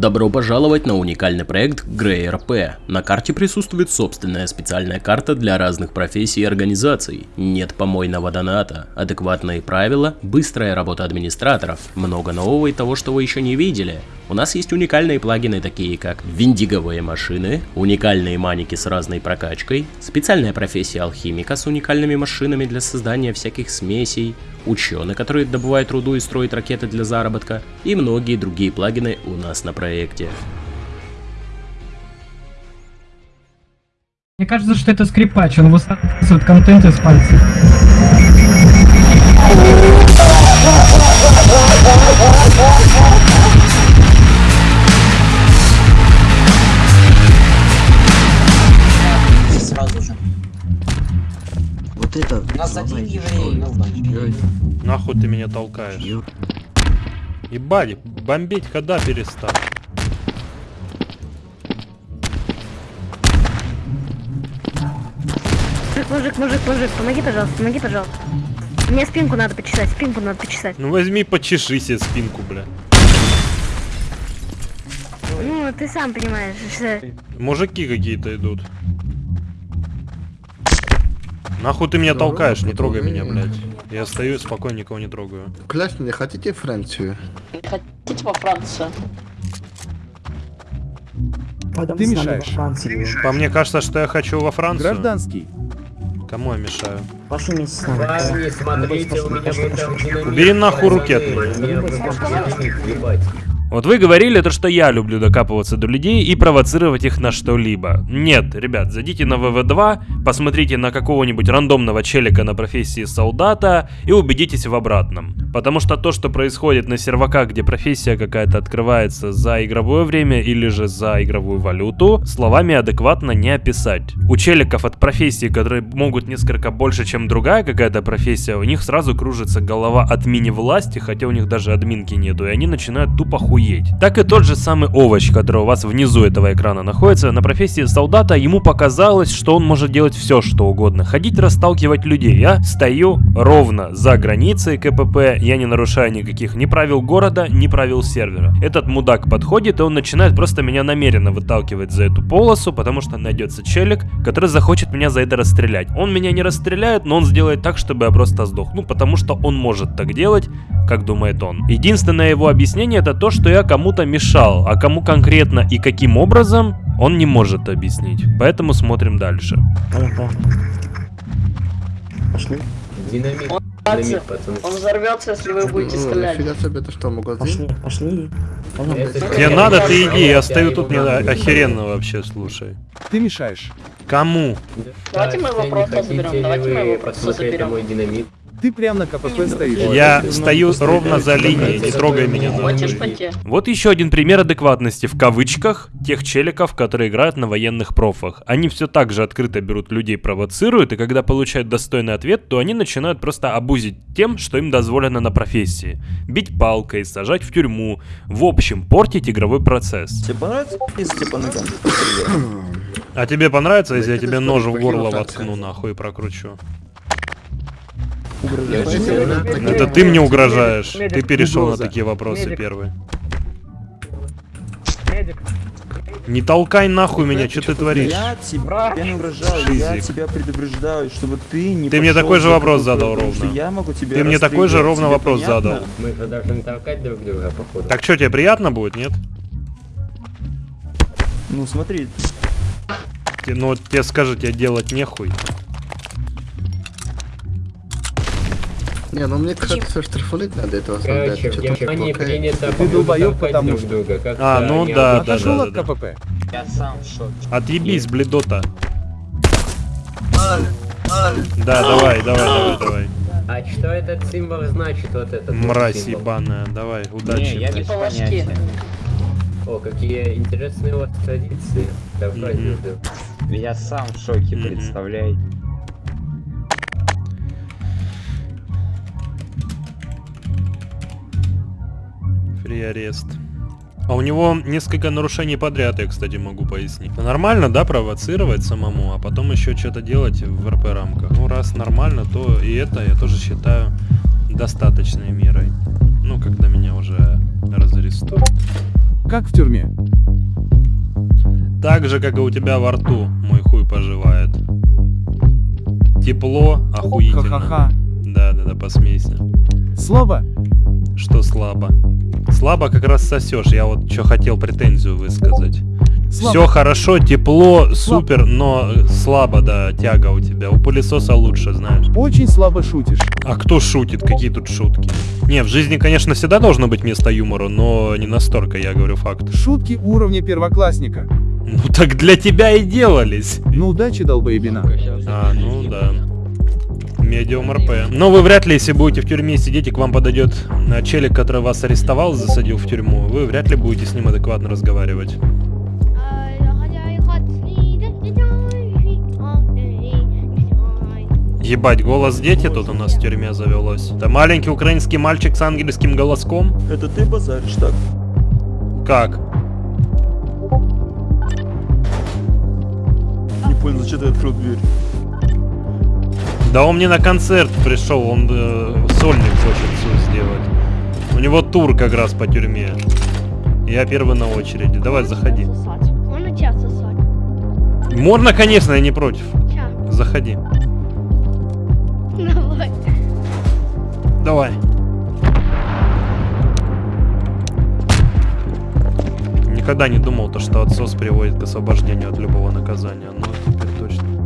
Добро пожаловать на уникальный проект GreyRP. На карте присутствует собственная специальная карта для разных профессий и организаций. Нет помойного доната, адекватные правила, быстрая работа администраторов, много нового и того, что вы еще не видели. У нас есть уникальные плагины, такие как виндиговые машины, уникальные маники с разной прокачкой, специальная профессия алхимика с уникальными машинами для создания всяких смесей, ученые, которые добывают руду и строят ракеты для заработка, и многие другие плагины у нас на проекте. Мне кажется, что это скрипач, он высасывает контент из пальцев. Сразу Это... Нас один еврей, Нахуй ты меня толкаешь? ё- Ебать, бомбить когда перестал? Мужик, мужик, мужик, помоги, пожалуйста, помоги, пожалуйста. Мне спинку надо почесать, спинку надо почесать. Ну возьми, почеши себе спинку, бля. Ну, ты сам понимаешь, что... Мужики какие-то идут. Нахуй ты меня толкаешь, не трогай меня, блядь. Я стою спокойно, никого не трогаю. Клясть мне хотите Францию? Хотите во Францию? Ты мешаешь. По мне кажется, что я хочу во Францию. Гражданский. Кому я мешаю? Пошли вместе с нами. Убери нахуй руки от меня. Вот вы говорили то, что я люблю докапываться до людей и провоцировать их на что-либо. Нет, ребят, зайдите на ВВ2, посмотрите на какого-нибудь рандомного челика на профессии солдата и убедитесь в обратном. Потому что то, что происходит на серваках, где профессия какая-то открывается за игровое время или же за игровую валюту, словами адекватно не описать. У челиков от профессии, которые могут несколько больше, чем другая какая-то профессия, у них сразу кружится голова от мини-власти, хотя у них даже админки нету, и они начинают тупо хуеть. Так и тот же самый овощ, который у вас внизу этого экрана находится, на профессии солдата ему показалось, что он может делать все, что угодно. Ходить, расталкивать людей. Я стою ровно за границей КПП, я не нарушаю никаких ни правил города, ни правил сервера. Этот мудак подходит, и он начинает просто меня намеренно выталкивать за эту полосу, потому что найдется челик, который захочет меня за это расстрелять. Он меня не расстреляет, но он сделает так, чтобы я просто сдох. Ну, потому что он может так делать, как думает он. Единственное его объяснение это то, что я кому-то мешал, а кому конкретно и каким образом, он не может объяснить. Поэтому смотрим дальше. Пошли. Динамит. Он, Динамит, пацаны. он взорвется, если вы будете Ну, стрелять. Нифига себе, это что, магазин? Пошли, пошли. Тебе надо, ты иди, я стою тут, мне охеренно вообще, слушай. Ты мешаешь. Кому? Давайте мы его Не просто заберем, давайте мы его просто заберем. мой динамит? Ты прям на КПП стоишь. Я стою ровно за линией, не трогай меня? Вот еще один пример адекватности в кавычках тех челиков, которые играют на военных профах. Они все так же открыто берут людей, провоцируют, и когда получают достойный ответ, то они начинают просто обузить тем, что им дозволено на профессии. Бить палкой, сажать в тюрьму, в общем, портить игровой процесс. Тебе понравится, если тебе по ногам? А тебе понравится, если я тебе нож в горло воткну нахуй и прокручу? Это ты мне угрожаешь. Ты перешел на такие вопросы Медик. первый. Медик. Не толкай нахуй меня, что ты творишь? Я тебя я не угрожаю, я тебя предупреждаю, чтобы ты не Ты мне такой же вопрос задал ровно. Я могу тебя Ты мне такой же ровно тебе вопрос понятно? задал. Мы должны толкать друг друга, походу. Так что, тебе приятно будет, нет? Ну смотри, Те- Ну, вот тебе скажу, тебе делать нехуй. Не, ну мне кажется, штрафулить надо этого солдата. Короче, плохая. принято Ты долбоёб, потому что- друга. как А, ну они да. Отошел да, от да. КПП. Я сам в шоке. Отъебись, бледота. Да, давай, давай, давай, давай. А что этот символ значит, вот этот вот Мразь символ? ебаная, давай, удачи. Не, я без Типа ложки. понятия. О, какие интересные у вас традиции. Давай, Мгм. жду. Я сам в шоке, Мгм. представляете? Фри арест. А у него несколько нарушений подряд, я, кстати, могу пояснить. Ну, Нормально, да, провоцировать самому, а потом еще что-то делать в РП рамках. Ну, раз нормально, то и это я тоже считаю достаточной мерой. Ну, когда меня уже разарестуют. Как в тюрьме? Так же, как и у тебя во рту, мой хуй поживает. Тепло, охуительно. Ха-ха-ха. Да-да-да, посмейся. Слабо? Что слабо? Слабо как раз сосешь. Я вот что хотел претензию высказать. Слабо. Все хорошо, тепло, супер, но слабо, да, тяга у тебя. У пылесоса лучше, знаешь. Очень слабо шутишь. А кто шутит? Какие тут шутки? Не, в жизни, конечно, всегда должно быть место юмору, но не настолько, я говорю факт. Шутки уровня первоклассника. Ну так для тебя и делались. Ну удачи, долбоебина. А, ну да. Медиум РП. Но вы вряд ли, если будете в тюрьме сидеть и к вам подойдет э, челик, который вас арестовал, засадил в тюрьму, вы вряд ли будете с ним адекватно разговаривать. Ебать, голос дети тут у нас в тюрьме завелось. Это маленький украинский мальчик с ангельским голоском? Это ты базаришь так? Как? Не понял, зачем ты открыл дверь? Да он мне на концерт пришел, он э, сольник хочет сделать. У него тур как раз по тюрьме. Я первый на очереди. Давай, заходи. Можно час сосать? Можно, конечно, я не против. Заходи. Давай. Давай. Никогда не думал, то, что отсос приводит к освобождению от любого наказания.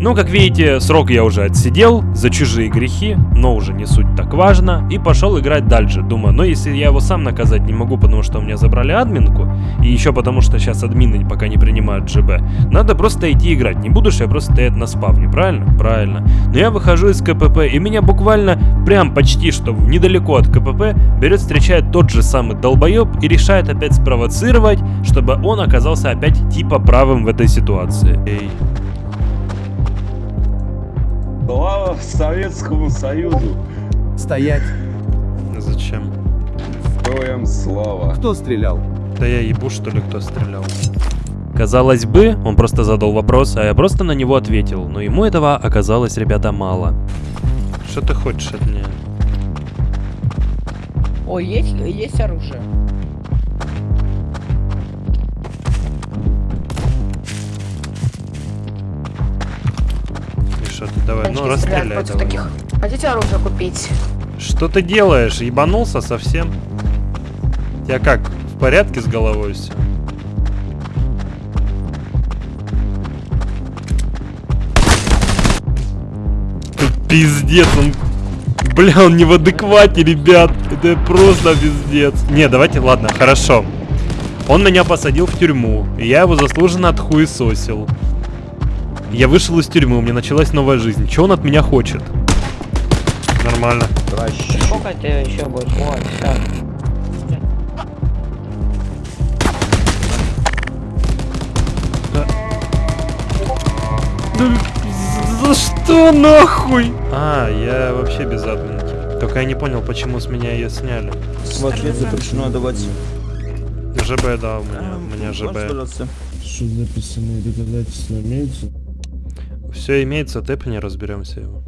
Ну, как видите, срок я уже отсидел за чужие грехи, но уже не суть так важно, и пошел играть дальше. Думаю, ну если я его сам наказать не могу, потому что у меня забрали админку, и еще потому что сейчас админы пока не принимают ЖБ, надо просто идти играть. Не буду я просто стоять на спавне, правильно? Правильно. Но я выхожу из КПП, и меня буквально прям почти что недалеко от КПП берет, встречает тот же самый долбоеб и решает опять спровоцировать, чтобы он оказался опять типа правым в этой ситуации. Эй. Слава Советскому Союзу! Стоять. Зачем? Героям слава! Кто стрелял? Да я ебу, что ли, кто стрелял. Казалось бы, он просто задал вопрос, а я просто на него ответил, но ему этого оказалось, ребята, мало. Что ты хочешь от меня? Ой, есть, есть оружие. И что ты, давай, ну Тачки стреляют расстреляй против давай. таких. Хотите оружие купить? Что ты делаешь? Ебанулся совсем? Я как, в порядке с головой все? Пиздец, он... Бля, он не в адеквате, ребят. Это просто пиздец. Не, давайте, ладно, хорошо. Он меня посадил в тюрьму, и я его заслуженно отхуесосил. Я вышел из тюрьмы, у меня началась новая жизнь. Чего он от меня хочет? Нормально. Сколько это еще будет? Вот, все. Да за что нахуй? А, я вообще без админки. Только я не понял, почему с меня ее сняли. В ответ запрещено давать. ЖБ, да, у меня, у меня ЖБ. Что записанные доказательства имеются? Все имеется, тэпни, разберемся его.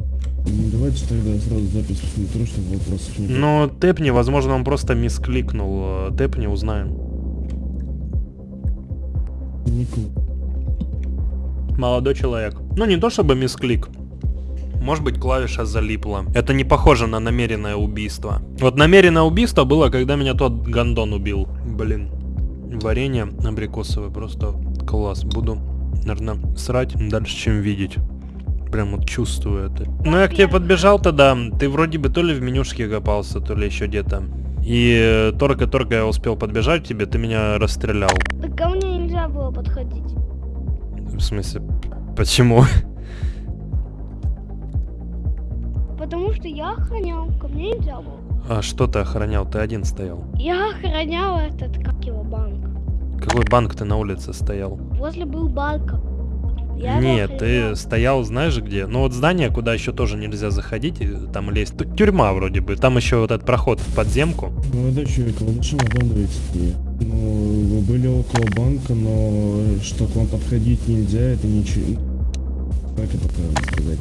Ну, давайте тогда сразу запись в метро, чтобы вопросов не было. Но тэпни, возможно, он просто мискликнул. Э, Тэпни, узнаем. Нику. Молодой человек. Ну, не то чтобы мисклик. Может быть, клавиша залипла. Это не похоже на намеренное убийство. Вот намеренное убийство было, когда меня тот гандон убил. Блин. Варенье абрикосовое просто класс. Буду, наверное, срать дальше, чем видеть. Прям вот чувствую это. Ну, я к тебе подбежал тогда. Ты вроде бы то ли в менюшке копался, то ли еще где-то. И э, только-только я успел подбежать к тебе, ты меня расстрелял. Так ко мне нельзя было подходить. В смысле, почему? Потому что я охранял, ко мне нельзя было. А что ты охранял? Ты один стоял. Я охранял этот, как его. Какой банк ты на улице стоял? Возле был банка. Я Нет, ты стоял, знаешь где? Ну вот здание, куда еще тоже нельзя заходить, и там лезть. Тут тюрьма вроде бы. Там еще вот этот проход в подземку. Молодой человек, вы зачем обманываете меня? Ну, вы были около банка, но что к вам подходить нельзя, это ничего... Как это правильно сказать?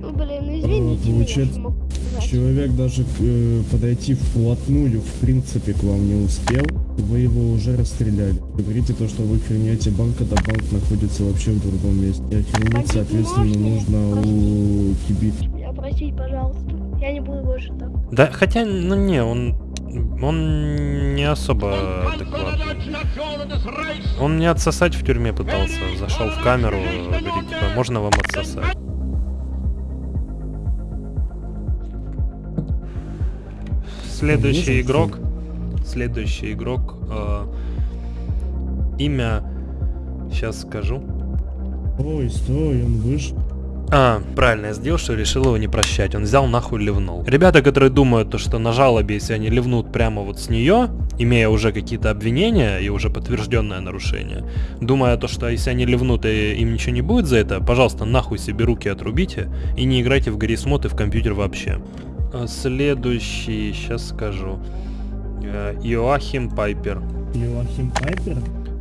Ну, блин, ну извините получается- меня, что могу сказать. Человек даже э, подойти вплотную, в принципе, к вам не успел. Вы его уже расстреляли. Говорите то, что вы храните банк, когда банк находится вообще в другом месте. И охранить, соответственно, нужно у кибит. Простите, пожалуйста. Я не буду больше так. Да, хотя, ну не, он... Он не особо адекватный. Он мне отсосать в тюрьме пытался. Зашел в камеру, говорит, типа, можно вам отсосать? Следующий игрок. Следующий игрок. э, имя. Сейчас скажу. Ой, стой, он вышел. А, правильно я сделал, что решил его не прощать. Он взял нахуй ливнул. Ребята, которые думают, то, что на жалобе, если они ливнут прямо вот с нее, имея уже какие-то обвинения и уже подтвержденное нарушение, думая то, что если они ливнут и им ничего не будет за это, пожалуйста, нахуй себе руки отрубите и не играйте в Гаррисмод и в компьютер вообще. А, Следующий, сейчас скажу. Э, Иоахим Пайпер. Йоахим Пайпер?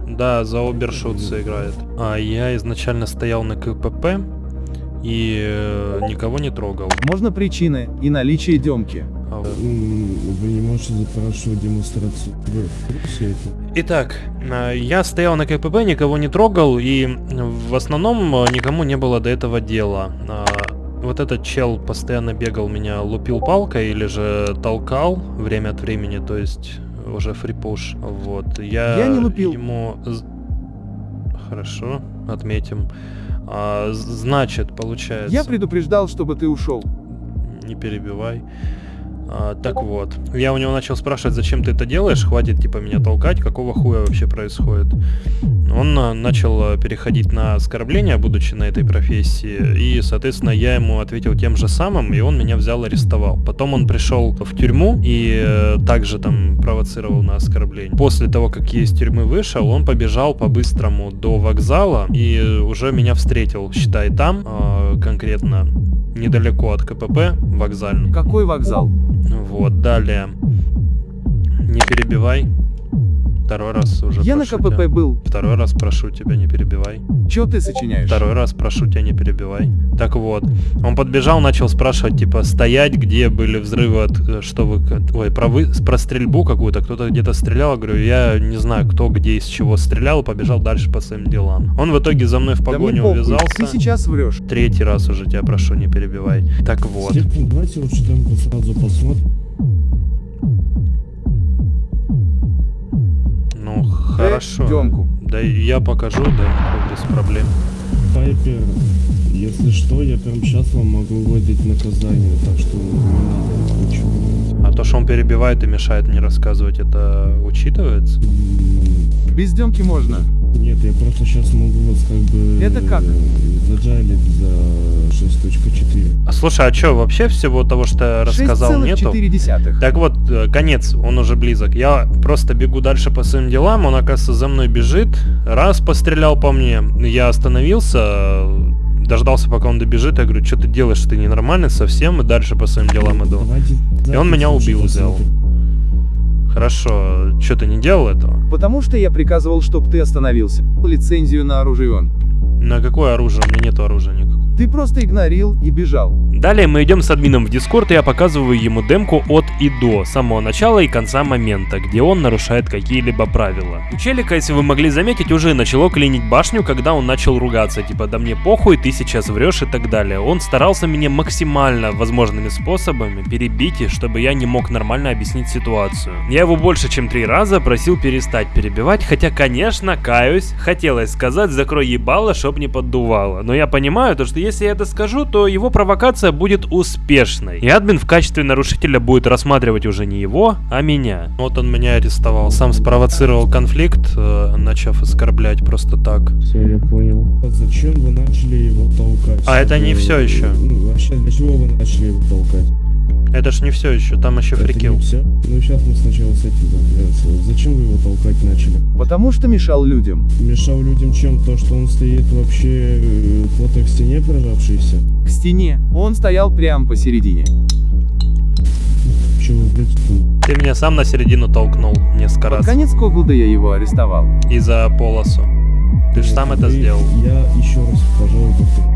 Да, за Обершутца играет. А я изначально стоял на КПП и э, никого не трогал. Можно причины и наличие демки. А, М, Вы не можете запрашивать демонстрацию. Итак, э, я стоял на КПП, никого не трогал, и в основном э, никому не было до этого дела. Вот этот чел постоянно бегал меня, лупил палкой или же толкал время от времени, то есть уже фрипуш. Вот, я, Я не лупил. ему... Хорошо, отметим. А, значит, получается... Я предупреждал, чтобы ты ушел. Не перебивай. А, так вот, я у него начал спрашивать, зачем ты это делаешь, хватит типа меня толкать, какого хуя вообще происходит. Он а, начал а, переходить на оскорбления, будучи на этой профессии, и, соответственно, я ему ответил тем же самым, и он меня взял арестовал. Потом он пришел в тюрьму и э, также там провоцировал на оскорбление. После того, как я из тюрьмы вышел, он побежал по-быстрому до вокзала и уже меня встретил, считай, там, конкретно недалеко от КПП, вокзальный. Какой вокзал? Вот, далее. Не перебивай. Второй раз уже Я на КПП тебя. был. Второй раз прошу тебя, не перебивай. Чё ты сочиняешь? Второй раз прошу тебя, не перебивай. Так вот, он подбежал, начал спрашивать, типа, стоять, где были взрывы, от, э, что вы... Ой, про, вы, про стрельбу какую-то, кто-то где-то стрелял, я говорю, я не знаю, кто где из чего стрелял, побежал дальше по своим делам. Он в итоге за мной в Да погоню похуй, увязался. Ты сейчас врешь. Третий раз уже тебя прошу, не перебивай. Так вот. Давайте лучше демку сразу посмотрим. Хорошо. демку. Да и я покажу демку без проблем. Пайпер, если что, я прям сейчас вам могу выдать наказание, так что не надо ничего. А то, что он перебивает и мешает мне рассказывать, это учитывается? Без демки можно. Нет, я просто сейчас могу вас как бы... Это как? э, Заджалить за 6.4. А слушай, а что, вообще всего того, что я рассказал, нету? 6,4. Так вот, э, конец, он уже близок. Я просто бегу дальше по своим делам, он, оказывается, за мной бежит. Раз пострелял по мне, я остановился, э, дождался, пока он добежит. Я говорю, что ты делаешь, ты ненормальный совсем, и дальше по своим делам иду. Давайте И он меня убил, взял. Хорошо, что ты не делал этого? Потому что я приказывал, чтобы ты остановился. Лицензию на оружие он. На какое оружие? У меня нету оружия никакого. Ты просто игнорил и бежал. Далее мы идем с админом в Дискорд, и я показываю ему демку от и до, самого начала и конца момента, где он нарушает какие-либо правила. У челика, если вы могли заметить, уже начало клинить башню, когда он начал ругаться, типа «да мне похуй, ты сейчас врешь» и так далее. Он старался меня максимально возможными способами перебить, и чтобы я не мог нормально объяснить ситуацию. Я его больше чем три раза просил перестать перебивать, хотя, конечно, каюсь, хотелось сказать «закрой ебало, чтоб не поддувало». Но я понимаю, то, что если я это скажу, то его провокация будет успешной. И админ в качестве нарушителя будет рассматривать уже не его, а меня. Вот он меня арестовал. Сам спровоцировал конфликт, э, начав оскорблять просто так. Все, я понял. А Зачем вы начали его толкать? А это не всё ещё. Ну, вообще, для чего вы начали его толкать? Это ж не все еще, там еще Это фрикил. не все? Ну, сейчас мы сначала с этим разберемся. Зачем вы его толкать начали? Потому что мешал людям. Мешал людям чем? То, что он стоит вообще э, плотно к стене прижавшийся? К стене. Он стоял прямо посередине. Чего блядь, тут? Ты меня сам на середину толкнул несколько Под раз. конец Когулда я его арестовал. И за полосу. Ты же сам это сделал. Я еще раз, пожалуй, повторю.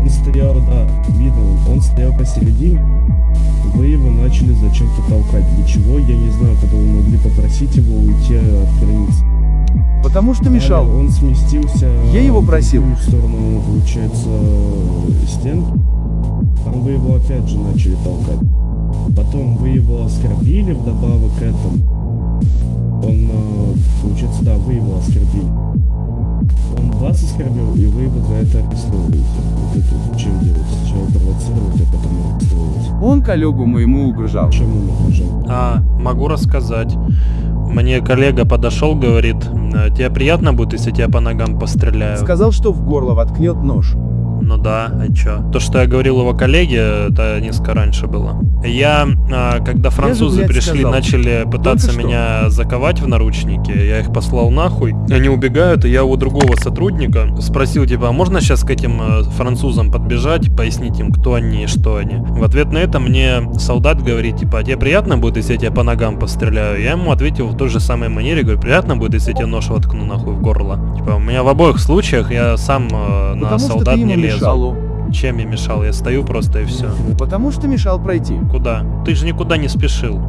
Он стоял, да, видно, он стоял посередине, Вы его начали зачем-то толкать. Для чего, я не знаю, когда вы могли попросить его уйти от границы. Потому что Далее мешал. Он сместился Я его в просил. другую сторону, получается, стен. Там вы его опять же начали толкать. Потом вы его оскорбили вдобавок к этому. Он, э, получается, да, вы его оскорбили. Он вас оскорбил, и вы его за это арестовываете. Вот это чем делать? Сначала провоцировать, а потом арестовывать. Он коллегу моему угрожал. Чем он угрожал? А, могу рассказать. Мне коллега подошел, говорит, «Э, тебе приятно будет, если тебя по ногам постреляю? Сказал, что в горло воткнет нож. Ну да, а чё? То, что я говорил его коллеге, это несколько раньше было. Я, а, когда французы блядь, пришли, сказал. начали пытаться Только что. меня заковать в наручники, я их послал нахуй. Они убегают, и я у другого сотрудника спросил, типа, а можно сейчас к этим э, французам подбежать, пояснить им, кто они и что они? В ответ на это мне солдат говорит, типа, а тебе приятно будет, если я тебя по ногам постреляю? Я ему ответил в той же самой манере, говорю, приятно будет, если я тебе нож воткну нахуй в горло? Типа, у меня в обоих случаях я сам э, на что солдат не лезу. Мешал. Чем я мешал? Я стою просто и все. Потому что мешал пройти. Куда? Ты же никуда не спешил.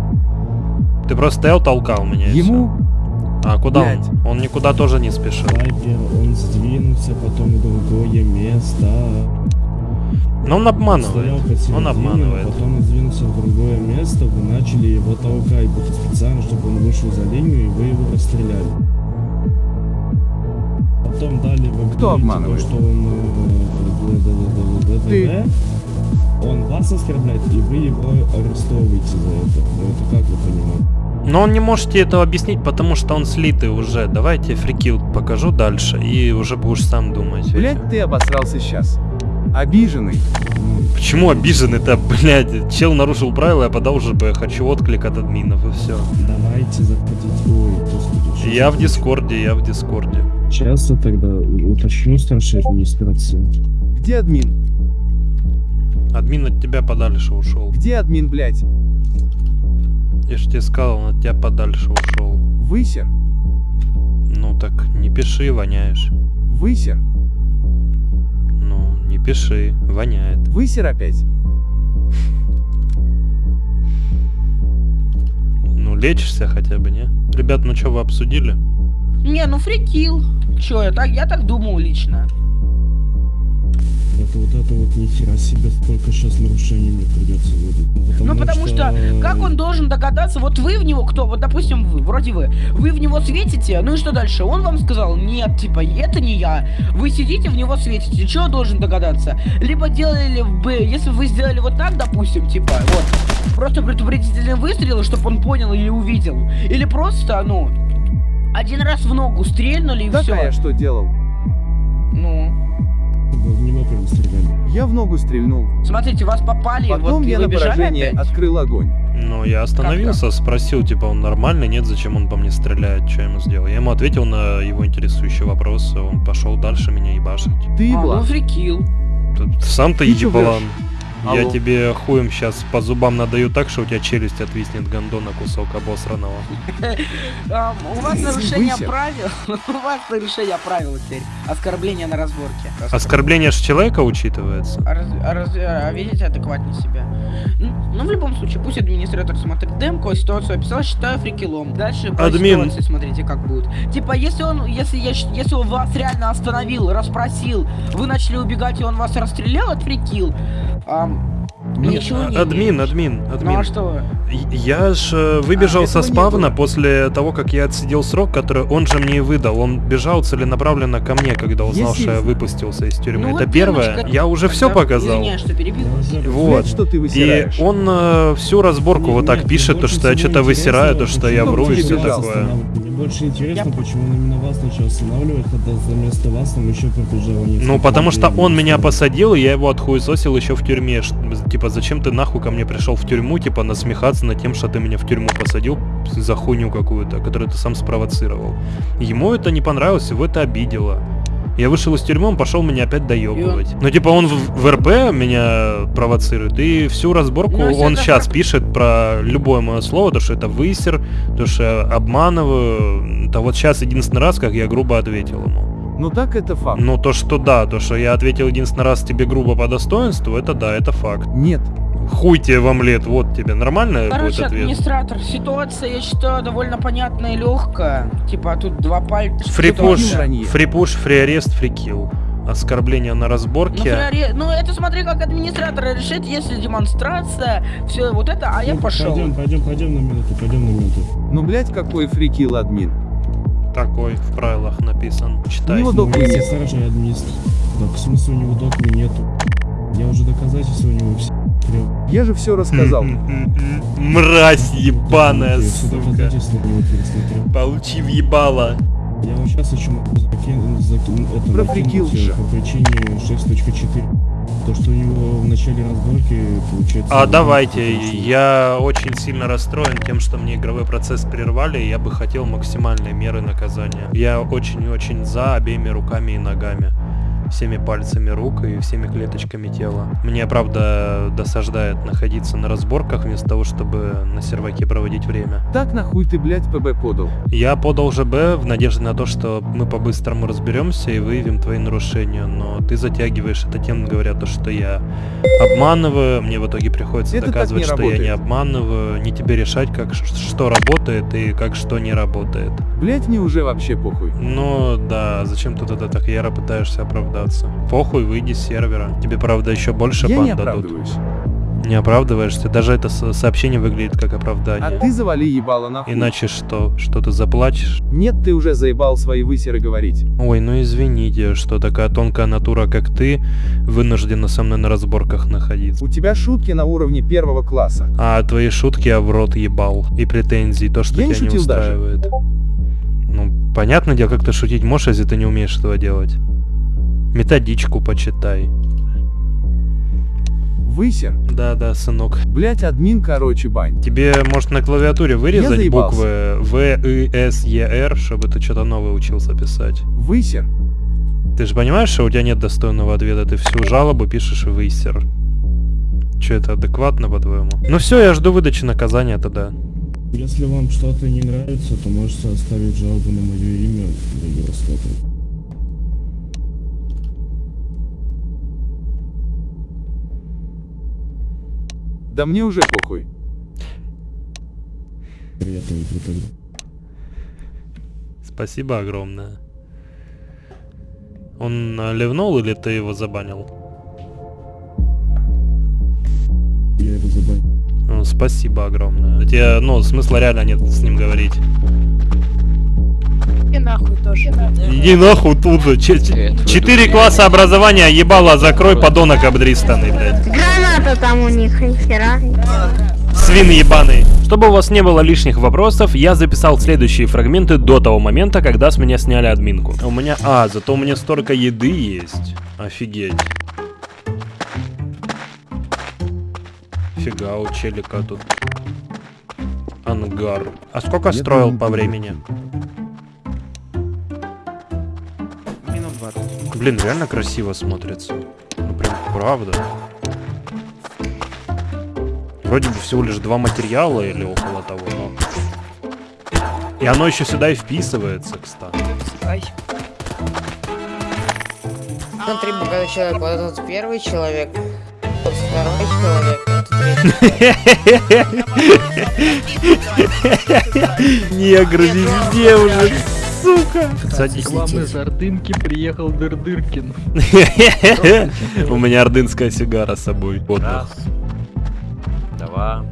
Ты просто стоял, толкал меня. Ему. А куда блядь. он? Он никуда тоже не спешил. Он сдвинулся потом в другое место. Но он обманывает. Он обманывает. потом он сдвинулся в другое место, вы начали его толкать, будто специально, чтобы он вышел за линию, и вы его расстреляли. Потом далее вы Кто обманывает? То, что он... э, д-д-д-д-д-д-д. Ты. Он вас оскорбляет, и вы его арестовываете за это. Ну это как вы понимаете? Но он не можете этого объяснить, потому что он слитый уже. Давайте фрикил покажу дальше, и уже будешь сам думать. Блять, ты обосрался сейчас. Обиженный. Почему обиженный-то, блядь? Чел нарушил правила, я подал уже бы хочу отклик от админов, и все. Давайте заходите. Ой, господи. Я в Дискорде, я в Дискорде. Сейчас я тогда уточню старшей администрации. Где админ? Админ от тебя подальше ушел. Где админ, блять? Я ж тебе сказал, он от тебя подальше ушел. Высер. Ну так не пиши, воняешь. Высер. Пиши, воняет. Высер опять. Ну, лечишься хотя бы, не? Ребят, ну что, вы обсудили? Не, ну фрикил. Чё, я так, я так думал лично. Это вот это вот нихера себе, сколько сейчас нарушений мне придется выдать. ну потому что... как он должен догадаться, вот вы в него кто, вот допустим вы, вроде вы, вы в него светите, ну и что дальше? Он вам сказал, нет, типа, это не я. Вы сидите в него светите, что должен догадаться? Либо делали бы, если бы вы сделали вот так, допустим, типа, вот, просто предупредительный выстрел, чтобы он понял или увидел. Или просто, ну, один раз в ногу стрельнули и Так, все. я что делал? Ну, в него прям стреляли. Я в ногу стрельнул. смотрите, вас попали, Потом вот и я вы на поражение опять. открыл огонь. Ну, я остановился, спросил, типа, он нормальный, нет, зачем он по мне стреляет, что я ему сделал. Я ему ответил на его интересующий вопрос, он пошел дальше меня ебашить. Ты А, ну еблан. фрикил. Ты сам-то Ты чё еблан. Я Алло. тебе хуем сейчас по зубам надаю так, что у тебя челюсть отвиснет гандона кусок обосранного. У вас нарушение правил. У вас нарушение правил теперь. Оскорбление на разборке. Оскорбление ж человека учитывается. А, а а ведите адекватнее себя. Ну, ну, в любом случае, пусть администратор смотрит демку, ситуацию описал, считаю фрикилом. Дальше по ситуации смотрите, как будет. Типа, если он, если я, если он вас реально остановил, расспросил, вы начали убегать, и он вас расстрелял, это фрикил. Ам, ничего не А, Админ, имеешь. админ, Ну а админ. что? Я ж э, выбежал А, со не спавна после того, как я отсидел срок, который он же мне и выдал. Он бежал целенаправленно ко мне, когда узнал, Если- что я выпустился из тюрьмы. Ну Это вот первое. девочка- Я уже все показал. Извиняюсь, что перебил. Вот. Что ты И он э, всю разборку вот так пишет, то, что я что-то высираю, то, что я вру и все такое. Больше интересно, почему он именно вас начал останавливать, когда вместо вас там еще пробежало несколько Ну, потому что он меня посадил, и я его отхуесосил еще в тюрьме. Типа, зачем ты нахуй ко мне пришел в тюрьму, типа, насмехаться над тем, что ты меня в тюрьму посадил за хуйню какую-то, которую ты сам спровоцировал. Ему это не понравилось, его это обидело. Я вышел из тюрьмы, он пошел меня опять доебывать. Ну, типа, он в, в РП меня провоцирует, и всю разборку Ну, если он сейчас пишет про любое мое слово, то, что это высер, то, что я обманываю. Это вот сейчас единственный раз, как я грубо ответил ему. Ну так это факт. Ну, то, что да, то, что я ответил единственный раз тебе грубо по достоинству, это да, это факт. Нет. Хуй тебе в омлет, вот тебе. Нормально будет Короче, ответ? администратор, ситуация, я считаю, довольно понятная и легкая. Типа, тут два пальца. Фрипуш, фрипуш, фриарест, фрикил. Оскорбление на Ну, разборке. фраре- ну, это смотри, как администратор решит, если демонстрация, все вот это, а я Ну, пошел. Пойдем, пойдем, пойдем на минуту, пойдем на минуту. Ну блять, какой фрикил админ. Такой в правилах написан. У Читай. него Ну, докмы если нет. старший администр. Так, в смысле у него докмы нету? Я уже доказательства у него все. Я же все рассказал. Мразь ебаная, сука. Получи въебало. Я вот сейчас еще могу закинуть, закинуть это, Про накинуть, фрикил э, по причине 6.4. То, что у него в начале разборки получается... А давайте, я очень сильно расстроен тем, что мне игровой процесс прервали, и я бы хотел максимальной меры наказания. Я очень-очень за обеими руками и ногами. Всеми пальцами рук и всеми клеточками тела. Мне, правда, досаждает находиться на разборках вместо того, чтобы на серваке проводить время. Так нахуй ты, блять, ПБ подал. Я подал ЖБ в надежде на то, что мы по-быстрому разберемся и выявим твои нарушения, но ты затягиваешь это тем, говоря то, что я обманываю, мне в итоге приходится Это доказывать, что я не работает. обманываю, не тебе решать, как что работает и как что не работает. Блять, мне уже вообще похуй. Ну да, зачем ты тогда так яро пытаешься оправдаться? Похуй, выйди с сервера. Тебе, правда, еще больше Я бан не дадут. оправдываюсь. Не оправдываешься, даже это со- сообщение выглядит как оправдание. А ты завали ебало нахуй. Иначе что? Что ты заплачешь? Нет, ты уже заебал свои высеры говорить. Ой, ну извините, что такая тонкая натура, как ты, вынуждена со мной на разборках находиться. У тебя шутки на уровне первого класса. А твои шутки я в рот ебал. И претензии, то, что Я не тебя не даже. устраивает. Ну, понятное дело, как ты шутить можешь, если ты не умеешь этого делать. Методичку почитай. Высер. Да-да, сынок. Блять, админ, короче, бань. Тебе, может, на клавиатуре вырезать буквы В, И, С, Е, Р, чтобы ты что-то новое учился писать? Высер. Ты же понимаешь, что у тебя нет достойного ответа, ты всю жалобу пишешь высер. Че, это адекватно, по-твоему? Ну все, я жду выдачи наказания тогда. Если вам что-то не нравится, то можете оставить жалобу на мое имя для Евростата. Да мне уже похуй. Приятного игры тогда. Спасибо огромное. Он ливнул или ты его забанил? Я его забанил. Ну, спасибо огромное. Тебе, ну, смысла реально нет с ним говорить. И нахуй тоже. Иди нахуй тут же. Че- че- Четыре класса образования, ебало, закрой, подонок обдристанный, блядь. Граната там у них, нихера. Свин ебаный. Чтобы у вас не было лишних вопросов, я записал следующие фрагменты до того момента, когда с меня сняли админку. У меня... А, зато у меня столько еды есть. Офигеть. Фига, у челика тут. Ангар. А сколько строил по времени? Блин, реально красиво смотрится. Ну прям правда. Вроде бы всего лишь два материала или около того, но... И оно еще сюда и вписывается, кстати. Ай. Смотри, богатый человек, вот этот первый человек, вот второй человек, третий. Негры везде уже, сука. Садись. Главный с Ордынки приехал Дырдыркин. У меня ордынская сигара с собой. Раз, два,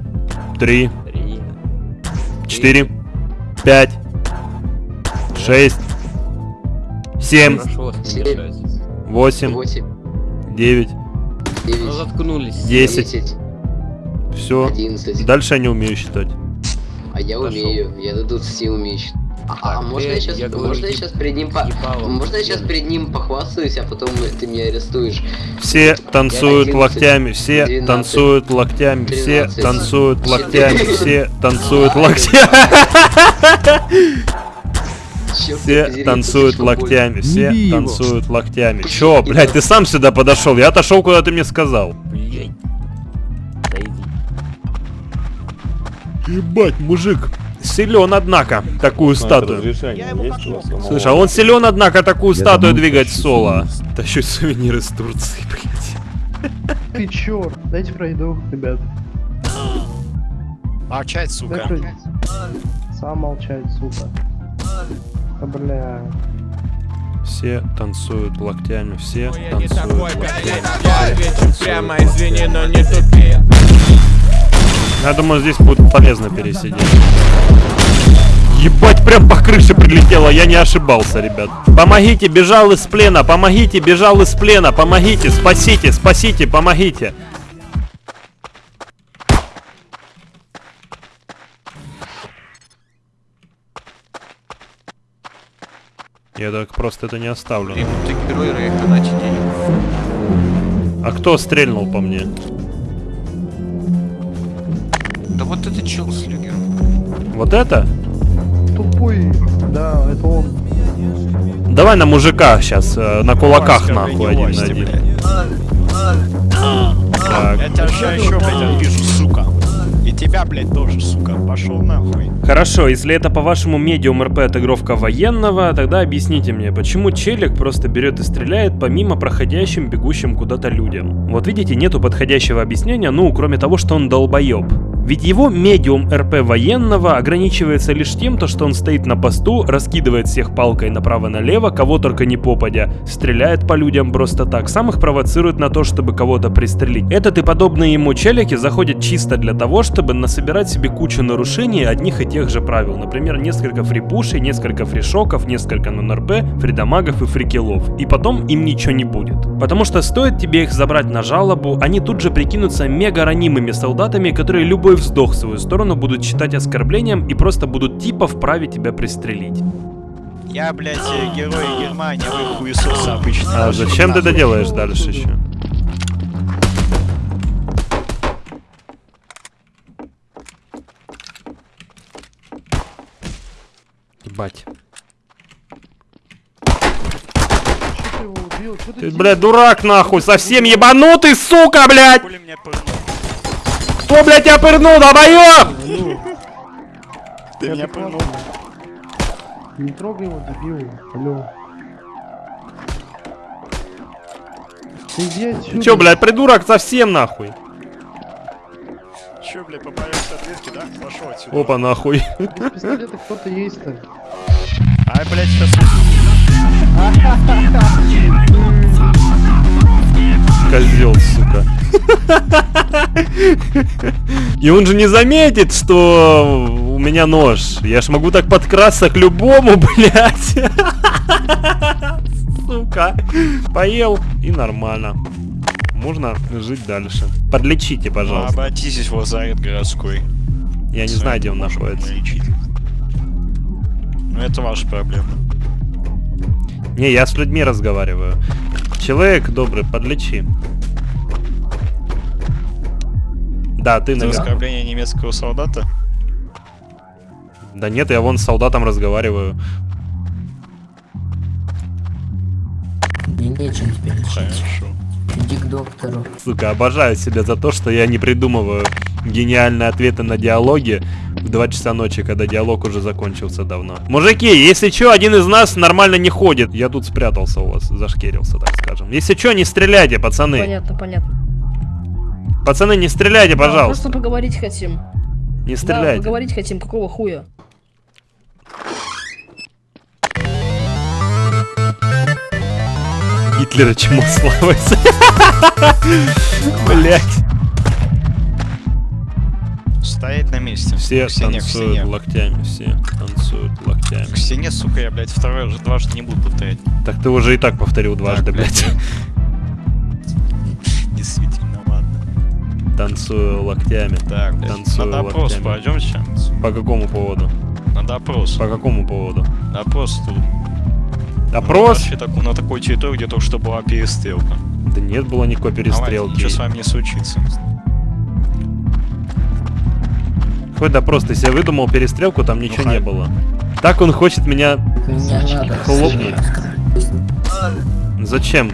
Три, четыре, пять, шесть, семь, восемь, девять, Ну заткнулись. десять. Все. Дальше я не умею считать. А я умею, я до 20 умею считать. А, а можно я сейчас, я говорю, можно я сейчас перед ним по... Можно я сейчас перед ним похвастаюсь, а потом ты меня арестуешь? Все танцуют Одиннадцать, локтями, все двенадцать, танцуют локтями, все тринадцать, танцуют локтями, четырнадцать, все танцуют локтями, все танцуют локтями, все танцуют локтями. Чё, блядь, ты сам сюда подошел, я отошел, куда ты мне сказал. Блять. Дойди. Ебать, мужик. Силен, однако, такую статую. Слушай, а он силен, однако, такую статую двигать соло. Тащу сувениры из Турции, блядь. Ты черт, дайте пройду, ребят. Молчать, сука. Сам молчать, сука. Да бля. Все танцуют локтями, все танцуют локтями. Прямо извини, но не тупи. Я думаю, здесь будет полезно пересидеть. Ебать, прям по крыше прилетело, я не ошибался, ребят. Помогите, бежал из плена, помогите, бежал из плена, помогите, спасите, спасите, помогите. Я так просто это не оставлю. А кто стрельнул по мне? Вот это чел с люгером. Вот это? Тупой. Да, это он. Давай на мужика сейчас, на кулаках нахуй один на один. Так. Я тебя сейчас еще, блядь, вижу, сука. И тебя, блядь, тоже, сука. Пошел нахуй. Хорошо, если это по-вашему медиум РП отыгровка военного, тогда объясните мне, почему челик просто берет и стреляет помимо проходящим, бегущим куда-то людям. Вот видите, нету подходящего объяснения, ну, кроме того, что он долбоеб. Ведь его медиум РП военного ограничивается лишь тем, то, что он стоит на посту, раскидывает всех палкой направо-налево, кого только не попадя, стреляет по людям просто так, сам их провоцирует на то, чтобы кого-то пристрелить. Этот и подобные ему челики заходят чисто для того, чтобы насобирать себе кучу нарушений одних и тех же правил. Например, несколько фрипушей, несколько фришоков, несколько нон-РП, фридамагов и фрикилов. И потом им ничего не будет. Потому что стоит тебе их забрать на жалобу, они тут же прикинутся мега ранимыми солдатами, которые любой вздох в свою сторону будут считать оскорблением и просто будут типа вправе тебя пристрелить. Я, блядь, э, герой Германии, а вы хуесосы обычно. А зачем ты это делаешь дальше еще? Ебать. Ты, блядь, дурак нахуй, совсем ебанутый, сука, блядь! Кто, блядь, тебя пырнул, долбоёб? Ты меня пырнул. Не трогай его, дебил. Алло. Ты иди. Ты чё, блядь, придурок совсем нахуй? Че, блядь, попадаешься ответки, да? Пошел отсюда. Опа, нахуй. Без пистолета кто-то есть-то. Ай, блядь, сейчас... Козел, сука. И он же не заметит, что у меня нож. Я ж могу так подкрасться к любому, блядь. Сука. Поел и нормально. Можно жить дальше. Подлечите, Ну, пожалуйста. обратитесь в лазарет городской. Я не знаю, где он находится. Лечить. Ну, это ваша проблема. Не, я с людьми разговариваю. Человек добрый, подлечи. Да, ты наверное. оскорбление немецкого солдата? Да нет, я вон с солдатом разговариваю. Мне нечем тебя лечить. Хорошо. Иди к доктору. Сука, обожаю себя за то, что я не придумываю гениальные ответы на диалоги в 2 часа ночи, когда диалог уже закончился давно. Мужики, если чё, один из нас нормально не ходит. Я тут спрятался у вас, зашкерился, так скажем. Если чё, не стреляйте, пацаны. Понятно, понятно. Пацаны, не стреляйте, Да, пожалуйста. просто поговорить хотим. Не Да, стреляйте. поговорить хотим, какого хуя? Гитлера чему славится. Блять. Стоять на месте. Все К стене, к танцуют стене. локтями, все танцуют локтями. К стене, сука, я, блядь, второй уже дважды не буду повторять. Так ты уже и так повторил дважды, блядь. Действительно, ладно. Танцую локтями. Так, блядь, Танцую на допрос локтями. пойдемте. По какому поводу? На допрос. По какому поводу? Допрос тут. Опрос? Вообще так- на такой территории, где только что была перестрелка. Да нет было никакой перестрелки. ничего с вами не случится. Хоть допрос, ты себе выдумал перестрелку, там ничего не было. Так он хочет меня Меня надо хлопнуть. Зачем?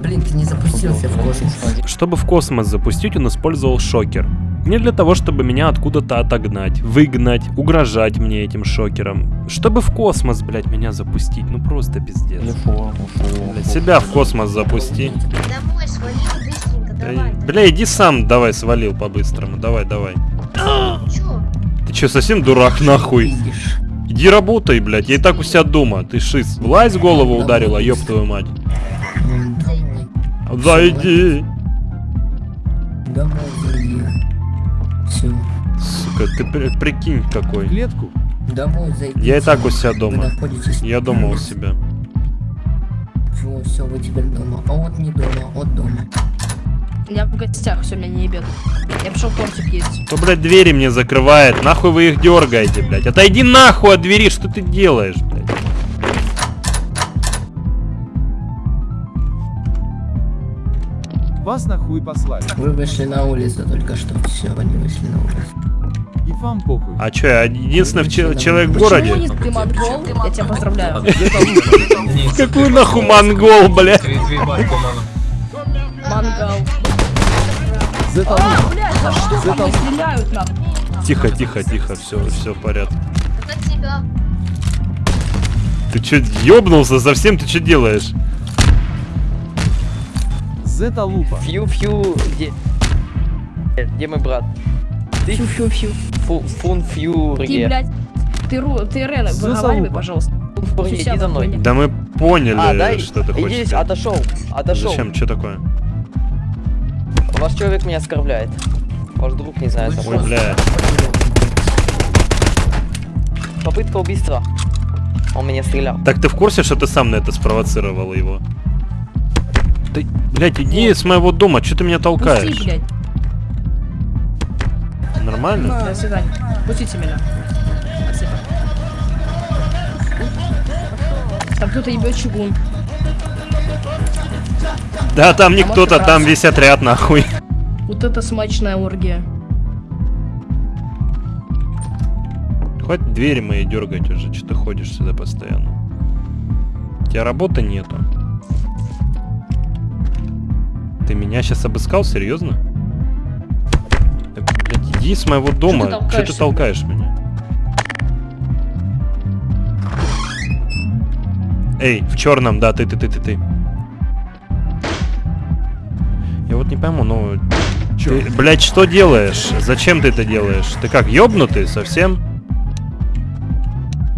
Блин, ты не запустился в космос. Чтобы в космос запустить, он использовал шокер. Не для того, чтобы меня откуда-то отогнать, выгнать, угрожать мне этим шокером. Чтобы в космос, блядь, меня запустить. Ну просто пиздец. Блядь, себя в космос запусти. Домой свалил быстренько, давай. Бля, иди сам давай свалил по-быстрому. Давай, давай. Чё? Ты чё, совсем дурак нахуй? Иди работай, блядь, я и так у себя дома. Ты шиз. Влазь голову ударила, ёб твою мать. Зайди. Домой. Все. Сука, ты при- прикинь какой. Клетку? Домой зайди. Я и так у себя дома. Я дома у себя. Все, все, вы теперь дома. А вот не дома, вот дома. Я в гостях, все, меня не ебет. Я пошел тортик есть. Кто, блядь, двери мне закрывает? Нахуй вы их дергаете, блядь? Отойди нахуй от двери, что ты делаешь, блядь? Вас нахуй послали. Вы вышли на улицу только что. Все, они вышли на улицу. И вам похуй. А чё, я единственный че- человек в Почему городе? не ты монгол? Я тебя поздравляю. Какой нахуй монгол, блядь? Мангал. А, блядь, за что мне стреляют нахуй? Тихо, тихо, тихо, все, все в порядке. Ты чё, ёбнулся совсем? Ты чё делаешь? Зеталупа. Фью-фью, где... Где мой брат? Ты Фью-фью-фью. фу- фун фью, Ты, блядь, ты, ру, ты Рена, выговаривай, пожалуйста. Иди за мной. Да мы поняли, А, дай, что ты иди, хочешь. здесь, отошел, отошел. Зачем? Что такое? Ваш человек меня оскорбляет. Ваш друг, не знаю, Ой, бля. Попытка убийства. Он меня стрелял. Так ты в курсе, что ты сам на это спровоцировал его? Ты, блядь, иди с моего дома, что ты меня толкаешь? Пусти, блядь. Нормально? До свидания. Пустите меня. Спасибо. Там кто-то ебет чугун. Да, там не А кто-то, там весь отряд нахуй. Вот это смачная оргия. Хватит двери мои дергать уже, что ты ходишь сюда постоянно. У тебя работы нету. Ты меня сейчас обыскал, серьезно? Так, блядь, иди с моего дома. Что ты толкаешься, толкаешь меня? Эй, в черном, да, ты, ты, ты, ты, ты. Я вот не пойму, ну... Ты, блядь, что делаешь? Зачем ты это делаешь? Ты как, ёбнутый совсем?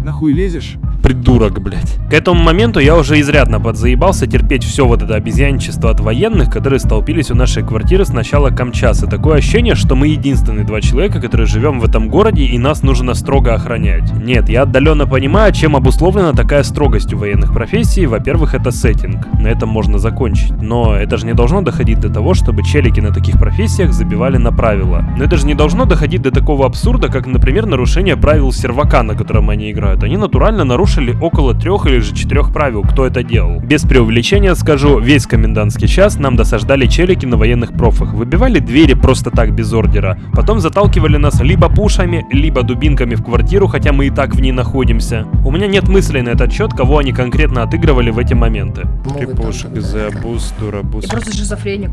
Нахуй лезешь? Придурок, блядь. К этому моменту я уже изрядно подзаебался терпеть все вот это обезьянничество от военных, которые столпились у нашей квартиры с начала Камчаса. Такое ощущение, что мы единственные два человека, которые живем в этом городе, и нас нужно строго охранять. Нет, я отдаленно понимаю, чем обусловлена такая строгость у военных профессий. Во-первых, это сеттинг. На этом можно закончить. Но это же не должно доходить до того, чтобы челики на таких профессиях забивали на правила. Но это же не должно доходить до такого абсурда, как, например, нарушение правил сервака, на котором они играют. Они натурально нарушили около трех или же четырех правил, кто это делал. Без преувеличения скажу, весь комендантский час нам досаждали челики на военных профах. Выбивали двери просто так без ордера. Потом заталкивали нас либо пушами, либо дубинками в квартиру, хотя мы и так в ней находимся. У меня нет мыслей на этот счет, кого они конкретно отыгрывали в эти моменты. Крепушек, забус, дурабус. Я просто шизофреник.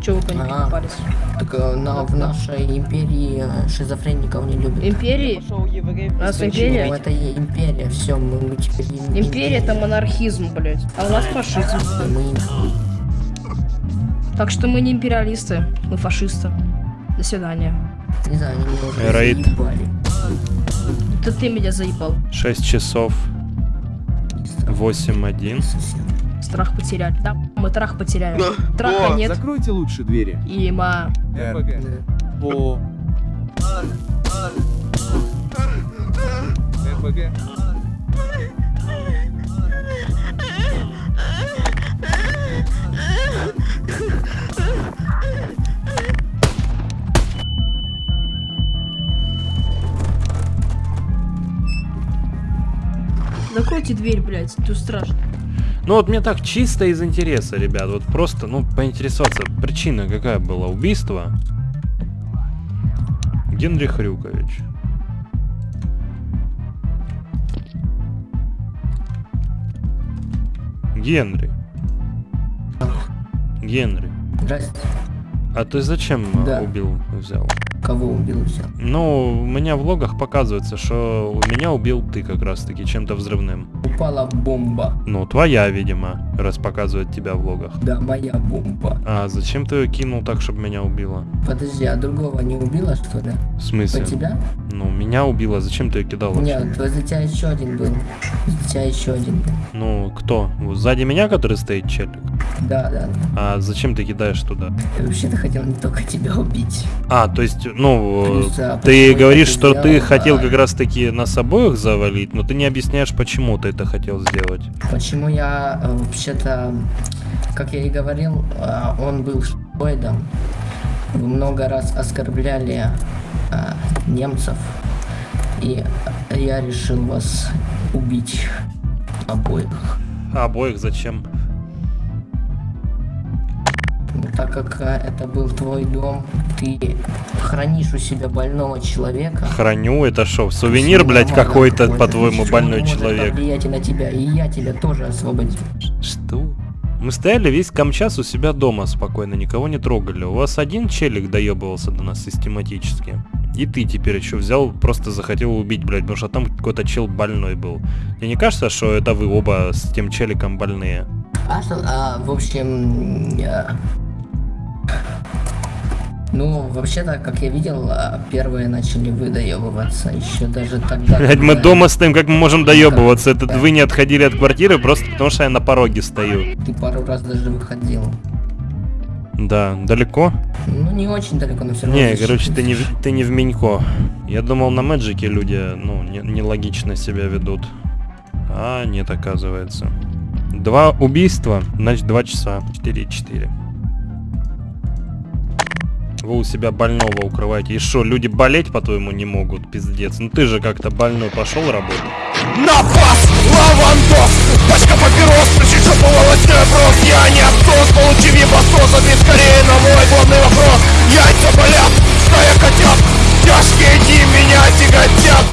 Че вы по А, парис? Так э, на, в нашей империи э, шизофреников не любят. Империи? У нас Ну, империя? это и империя, все, мы, мы теперь им- Империя это монархизм, блядь. А у нас фашизм. Мы Так что мы не империалисты, мы фашисты. До свидания. не знаю, они меня уже Рейд. заебали. Это ты меня заебал. 6 часов. 8-1. Страх потеряли. Да, мы трах потеряли. Траха нет. Закройте лучше двери. Има. РПГ. О. РПГ. Закройте дверь, блядь, тут страшно. Ну вот мне так чисто из интереса, ребят, вот просто, ну, поинтересоваться, причина какая была убийства? Генрих Рюкович. Генри. Генри. Здрасте. А ты зачем э, Да. убил, взял? Кого убил взял? Ну, у меня в логах показывается, что у меня убил ты как раз таки чем-то взрывным. Упала бомба. Ну, твоя, видимо, раз показывает тебя в логах. Да, моя бомба. А зачем ты ее кинул так, чтобы меня убило? Подожди, а другого не убила, что ли? В смысле? По тебя? Ну, меня убило, зачем ты ее кидал вообще? Нет, возле тебя еще один был. Возле тебя еще один был. Ну, кто? Сзади меня, который стоит челик? Да, да, да. А зачем ты кидаешь туда? Я вообще-то хотел не только тебя убить. А, то есть, ну, Плюс, ты говоришь, что ты сделал, хотел как раз таки нас обоих завалить, но ты не объясняешь, почему ты это хотел сделать. Почему я э, вообще-то, как я и говорил, э, он был шпоидом. Вы много раз оскорбляли э, немцев. И я решил вас убить обоих. А обоих зачем? Так как э, это был твой дом, ты хранишь у себя больного человека. Храню, это шо, сувенир, блядь, какой-то, по-твоему, больной человек? повлиять и на тебя, и я тебя тоже освободил. Что? Мы стояли весь камчас у себя дома спокойно, никого не трогали. У вас один челик доебывался до нас систематически. И ты теперь еще взял, просто захотел убить, блядь, потому что там какой-то чел больной был. Тебе не кажется, что это вы оба с тем челиком больные? А что, а, в общем, я- ну, вообще-то, как я видел, а, первые начали выдаебываться еще даже тогда. Блядь, мы когда дома стоим, как мы можем доебываться? Это вы не отходили от квартиры просто потому, что я на пороге стою. Ты пару раз даже выходил. Да, далеко? Ну, не очень далеко, но все равно. Не, короче, ты не, ты не в Минько. Я думал, на Мэджике люди, ну, не- нелогично себя ведут. А, нет, оказывается. Два убийства, значит, два часа. 4-4. Вы у себя больного укрываете. И что, люди болеть, по-твоему, не могут? Пиздец. Ну ты же как-то больной пошел работать. Напас! Лавандос! Пачка папирос, половостной опрос Я не отсос, получи вибосос Ответь скорее на мой главный вопрос Яйца болят, стая котят Тяжкие дни меня тяготят